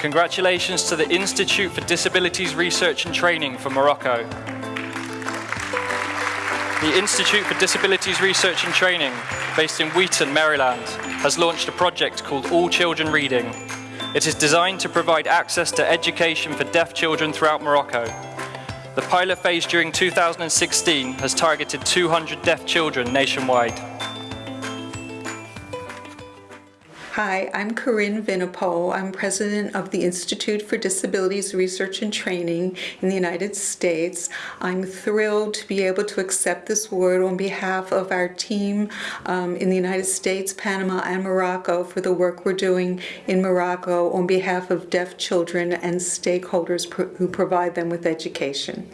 Congratulations to the Institute for Disabilities Research and Training for Morocco. The Institute for Disabilities Research and Training, based in Wheaton, Maryland, has launched a project called All Children Reading. It is designed to provide access to education for deaf children throughout Morocco. The pilot phase during 2016 has targeted 200 deaf children nationwide. Hi, I'm Corinne Vinopol. I'm president of the Institute for Disabilities Research and Training in the United States. I'm thrilled to be able to accept this award on behalf of our team um, in the United States, Panama, and Morocco for the work we're doing in Morocco on behalf of deaf children and stakeholders who provide them with education.